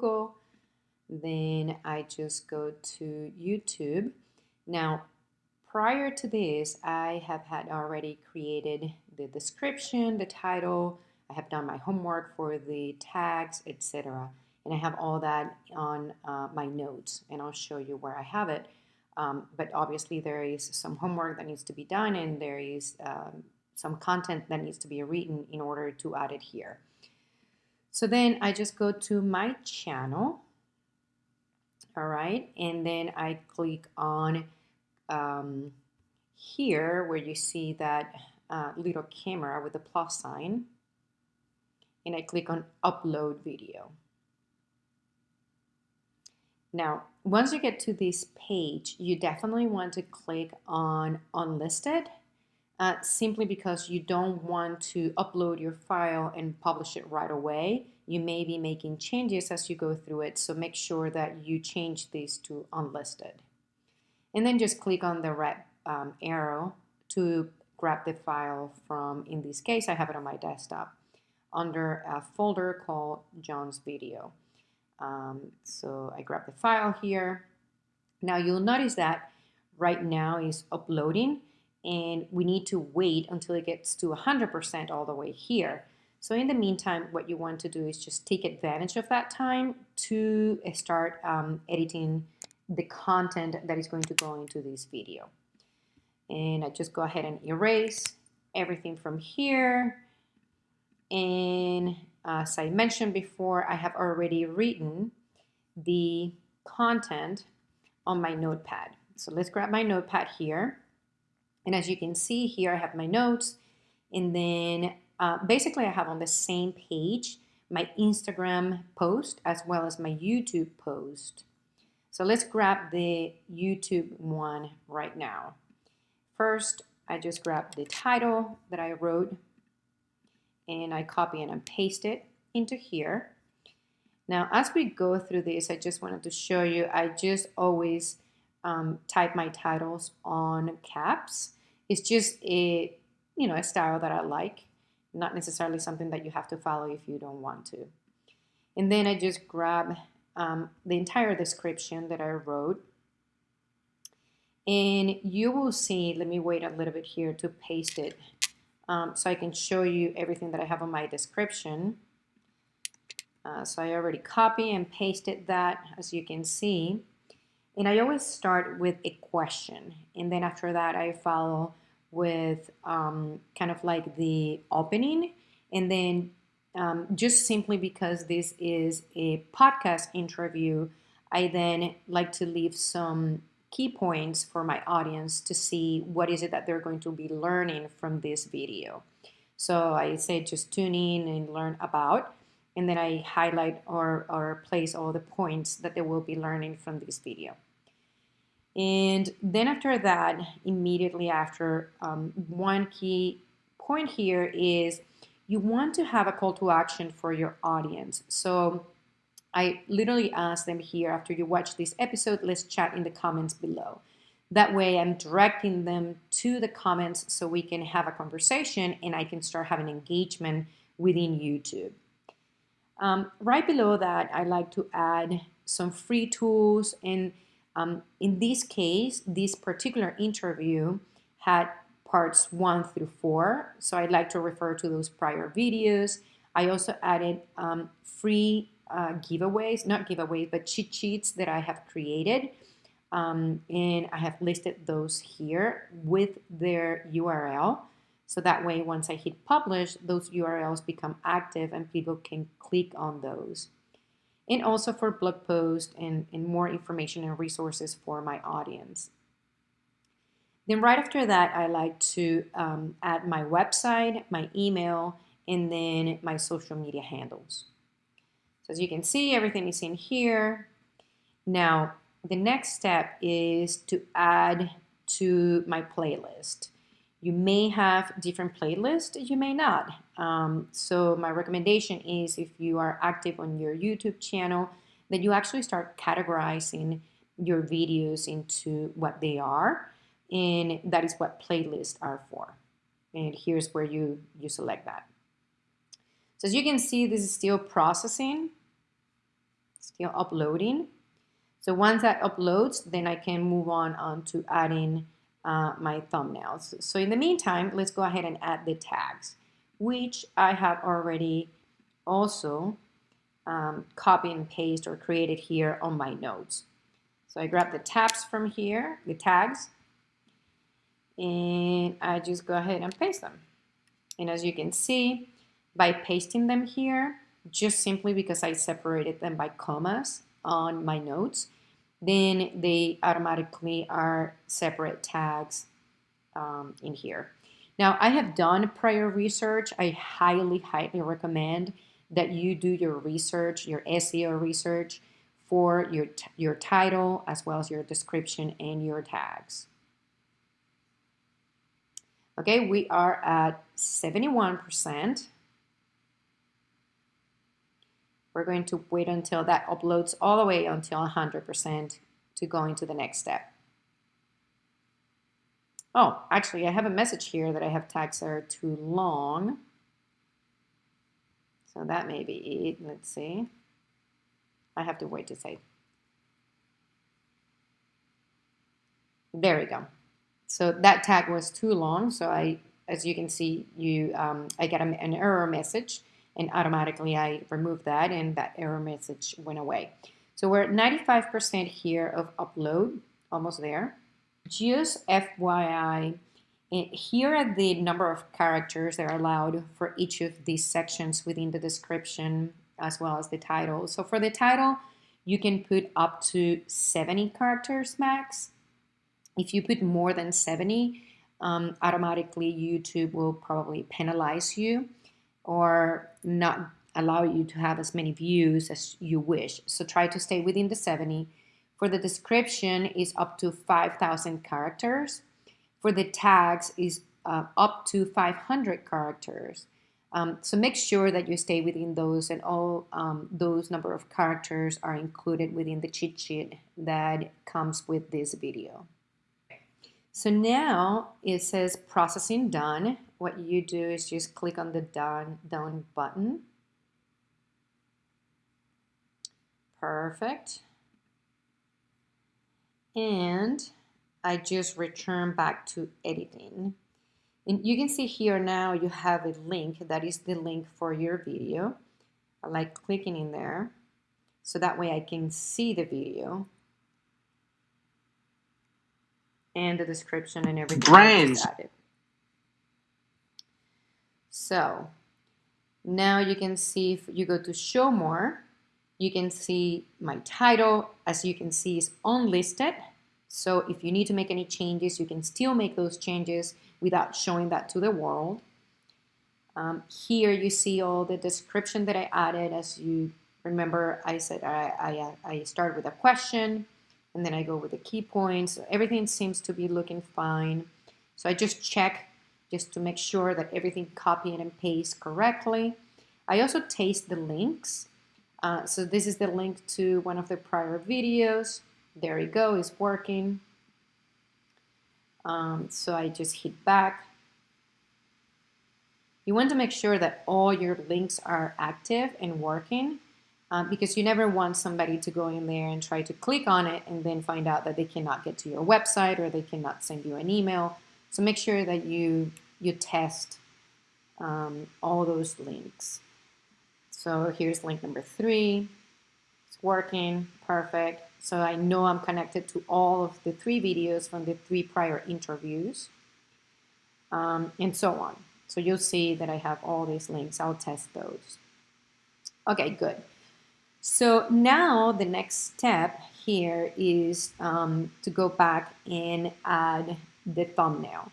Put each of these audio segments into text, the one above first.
Google. Then I just go to YouTube. Now, prior to this, I have had already created the description, the title, I have done my homework for the tags, etc. And I have all that on uh, my notes and I'll show you where I have it. Um, but obviously there is some homework that needs to be done and there is um, some content that needs to be written in order to add it here. So then I just go to my channel, all right, and then I click on um, here where you see that uh, little camera with the plus sign, and I click on upload video. Now, once you get to this page, you definitely want to click on unlisted uh, simply because you don't want to upload your file and publish it right away. You may be making changes as you go through it, so make sure that you change these to unlisted. And then just click on the red um, arrow to grab the file from, in this case, I have it on my desktop, under a folder called John's Video. Um, so I grab the file here. Now you'll notice that right now is uploading and we need to wait until it gets to 100% all the way here. So in the meantime, what you want to do is just take advantage of that time to start um, editing the content that is going to go into this video. And I just go ahead and erase everything from here. And as I mentioned before, I have already written the content on my notepad. So let's grab my notepad here. And as you can see here, I have my notes. And then uh, basically I have on the same page my Instagram post as well as my YouTube post. So let's grab the YouTube one right now. First, I just grab the title that I wrote and I copy and I paste it into here. Now, as we go through this, I just wanted to show you, I just always um, type my titles on caps. It's just a, you know, a style that I like, not necessarily something that you have to follow if you don't want to. And then I just grab um, the entire description that I wrote. And you will see, let me wait a little bit here to paste it um, so I can show you everything that I have on my description. Uh, so I already copy and pasted that, as you can see. And I always start with a question. And then after that, I follow with um, kind of like the opening. And then um, just simply because this is a podcast interview, I then like to leave some key points for my audience to see what is it that they're going to be learning from this video. So I say just tune in and learn about and then I highlight or, or place all the points that they will be learning from this video. And then after that, immediately after, um, one key point here is you want to have a call to action for your audience. So I literally ask them here after you watch this episode, let's chat in the comments below. That way I'm directing them to the comments so we can have a conversation and I can start having engagement within YouTube. Um, right below that, I like to add some free tools. And um, in this case, this particular interview had parts one through four. So I'd like to refer to those prior videos. I also added um, free uh, giveaways, not giveaways, but cheat sheets that I have created. Um, and I have listed those here with their URL. So that way, once I hit publish, those URLs become active and people can click on those. And also for blog posts and, and more information and resources for my audience. Then right after that, I like to um, add my website, my email, and then my social media handles. So as you can see, everything is in here. Now, the next step is to add to my playlist. You may have different playlists, you may not. Um, so my recommendation is if you are active on your YouTube channel, that you actually start categorizing your videos into what they are. And that is what playlists are for. And here's where you, you select that. So as you can see, this is still processing. Still uploading. So once that uploads, then I can move on, on to adding uh, my thumbnails. So in the meantime, let's go ahead and add the tags, which I have already also um, copy and paste or created here on my notes. So I grab the tabs from here, the tags, and I just go ahead and paste them. And as you can see, by pasting them here, just simply because I separated them by commas on my notes, then they automatically are separate tags um, in here. Now, I have done prior research. I highly, highly recommend that you do your research, your SEO research for your, your title as well as your description and your tags. Okay, we are at 71%. We're going to wait until that uploads all the way until 100% to go into the next step. Oh, actually, I have a message here that I have tags that are too long. So that may be it. Let's see. I have to wait to say. There we go. So that tag was too long. So I, as you can see, you um, I get an error message and automatically I removed that and that error message went away. So we're at 95% here of upload, almost there. Just FYI, here are the number of characters that are allowed for each of these sections within the description as well as the title. So for the title, you can put up to 70 characters max. If you put more than 70, um, automatically YouTube will probably penalize you or not allow you to have as many views as you wish. So try to stay within the 70. For the description is up to 5,000 characters. For the tags is uh, up to 500 characters. Um, so make sure that you stay within those and all um, those number of characters are included within the cheat sheet that comes with this video. So now it says processing done. What you do is just click on the done, done button. Perfect. And I just return back to editing. And you can see here now you have a link that is the link for your video. I like clicking in there so that way I can see the video and the description and everything. Brains. So now you can see if you go to show more, you can see my title as you can see is unlisted. So if you need to make any changes, you can still make those changes without showing that to the world. Um, here you see all the description that I added. As you remember, I said I, I, I start with a question and then I go with the key points. Everything seems to be looking fine. So I just check just to make sure that everything copied and paste correctly. I also taste the links. Uh, so this is the link to one of the prior videos. There you go, it's working. Um, so I just hit back. You want to make sure that all your links are active and working um, because you never want somebody to go in there and try to click on it and then find out that they cannot get to your website or they cannot send you an email. So make sure that you, you test um, all those links. So here's link number three. It's working, perfect. So I know I'm connected to all of the three videos from the three prior interviews um, and so on. So you'll see that I have all these links. I'll test those. Okay, good. So now the next step here is um, to go back and add the thumbnail.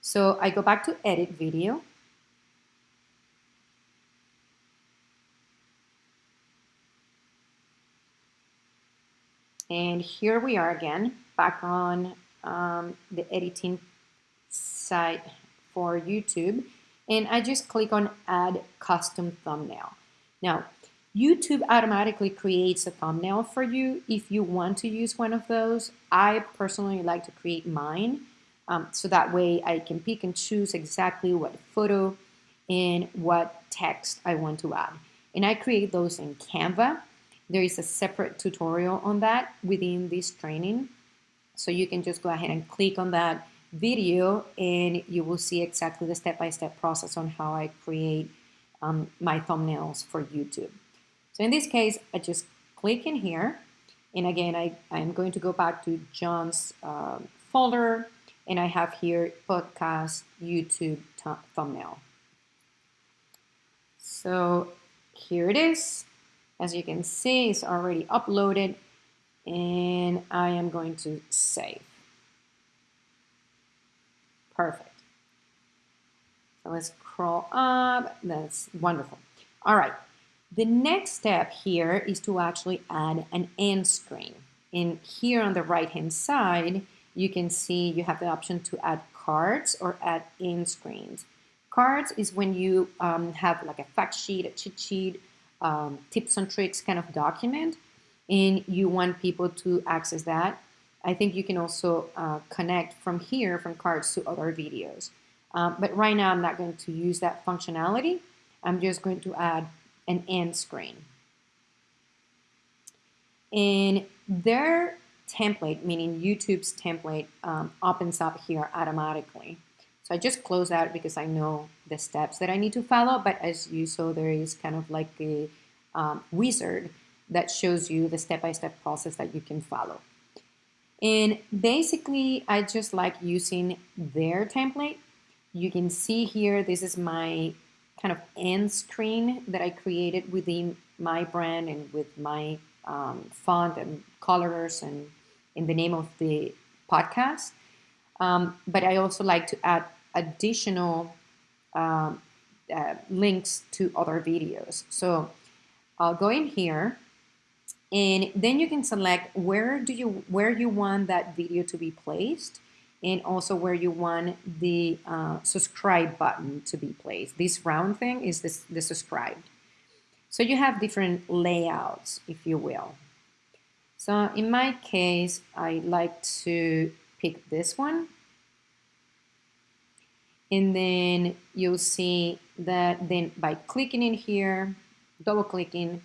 So I go back to edit video. And here we are again, back on um, the editing site for YouTube. And I just click on add custom thumbnail. Now, YouTube automatically creates a thumbnail for you if you want to use one of those. I personally like to create mine um, so that way I can pick and choose exactly what photo and what text I want to add. And I create those in Canva there is a separate tutorial on that within this training. So you can just go ahead and click on that video and you will see exactly the step-by-step -step process on how I create um, my thumbnails for YouTube. So in this case, I just click in here. And again, I, I'm going to go back to John's uh, folder and I have here podcast YouTube thumbnail. So here it is. As you can see, it's already uploaded and I am going to save. Perfect. So let's scroll up. That's wonderful. All right. The next step here is to actually add an end screen. And here on the right hand side, you can see you have the option to add cards or add end screens. Cards is when you um, have like a fact sheet, a cheat sheet, um, tips and tricks kind of document, and you want people to access that. I think you can also uh, connect from here, from cards to other videos. Um, but right now I'm not going to use that functionality. I'm just going to add an end screen. And their template, meaning YouTube's template, um, opens up here automatically. So I just close out because I know the steps that I need to follow. But as you saw, there is kind of like a um, wizard that shows you the step-by-step -step process that you can follow. And basically, I just like using their template. You can see here, this is my kind of end screen that I created within my brand and with my um, font and colors and in the name of the podcast. Um, but I also like to add additional um, uh, links to other videos. So I'll go in here and then you can select where do you where you want that video to be placed and also where you want the uh, subscribe button to be placed. This round thing is this, the subscribe. So you have different layouts, if you will. So in my case, I like to pick this one. And then you'll see that then by clicking in here, double clicking,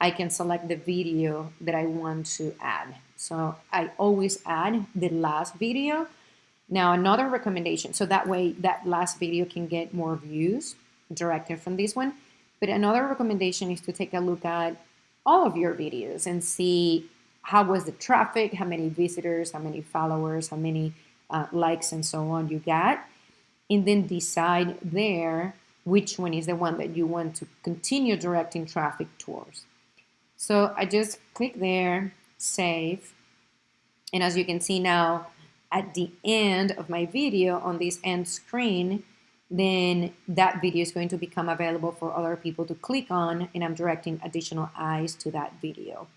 I can select the video that I want to add. So I always add the last video now another recommendation, so that way that last video can get more views directly from this one. But another recommendation is to take a look at all of your videos and see how was the traffic, how many visitors, how many followers, how many uh, likes and so on you got. And then decide there which one is the one that you want to continue directing traffic towards. So I just click there, save. And as you can see now, at the end of my video on this end screen, then that video is going to become available for other people to click on and I'm directing additional eyes to that video.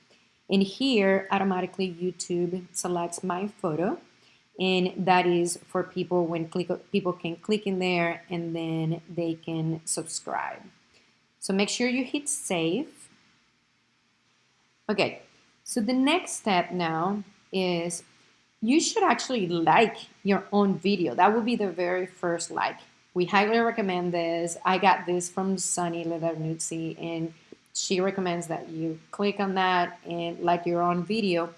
And here, automatically YouTube selects my photo and that is for people when click, people can click in there and then they can subscribe. So make sure you hit save. Okay, so the next step now is you should actually like your own video. That would be the very first like. We highly recommend this. I got this from Sunny Lenarduzzi and she recommends that you click on that and like your own video.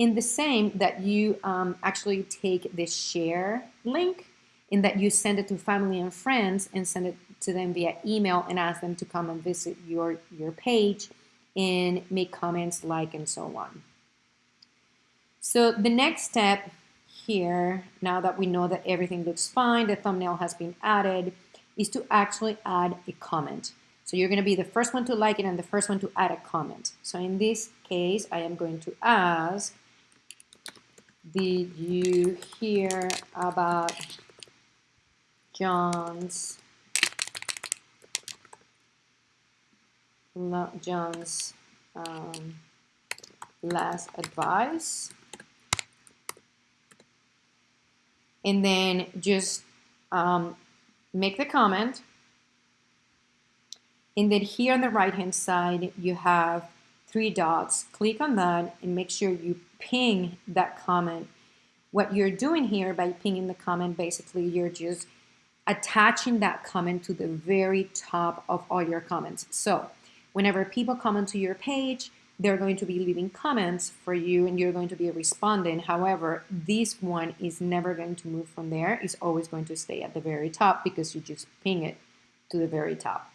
In the same that you um, actually take the share link in that you send it to family and friends and send it to them via email and ask them to come and visit your, your page and make comments, like, and so on. So the next step here, now that we know that everything looks fine, the thumbnail has been added, is to actually add a comment. So you're going to be the first one to like it and the first one to add a comment. So in this case, I am going to ask, did you hear about John's John's um, last advice? and then just um, make the comment. And then here on the right hand side, you have three dots. Click on that and make sure you ping that comment. What you're doing here by pinging the comment, basically you're just attaching that comment to the very top of all your comments. So whenever people comment to your page, they're going to be leaving comments for you and you're going to be responding. However, this one is never going to move from there. It's always going to stay at the very top because you just ping it to the very top.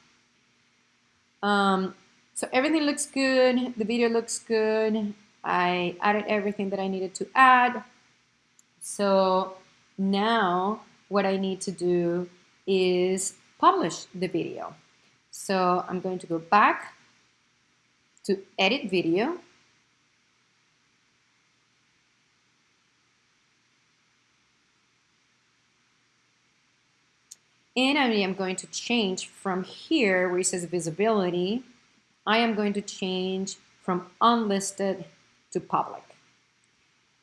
Um, so everything looks good. The video looks good. I added everything that I needed to add. So now what I need to do is publish the video. So I'm going to go back to edit video. And I am going to change from here where it says visibility, I am going to change from unlisted to public.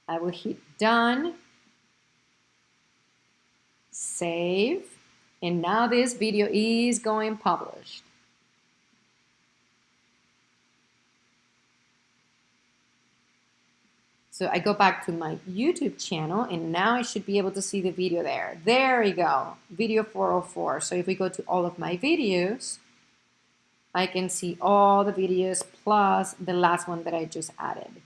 I will hit done, save, and now this video is going published. So I go back to my YouTube channel and now I should be able to see the video there. There we go, video 404. So if we go to all of my videos, I can see all the videos plus the last one that I just added.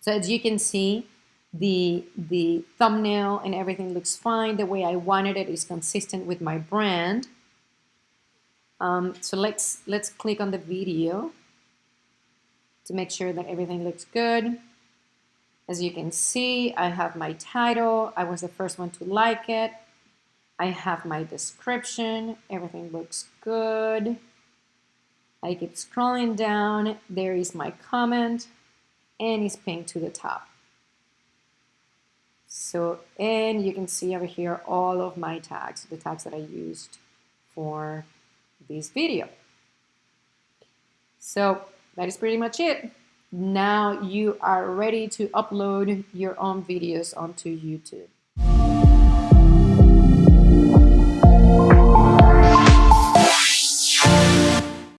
So as you can see, the, the thumbnail and everything looks fine. The way I wanted it is consistent with my brand. Um, so let's, let's click on the video to make sure that everything looks good. As you can see, I have my title. I was the first one to like it. I have my description. Everything looks good. I keep scrolling down. There is my comment and it's pinned to the top. So, and you can see over here all of my tags, the tags that I used for this video. So that is pretty much it. Now you are ready to upload your own videos onto YouTube.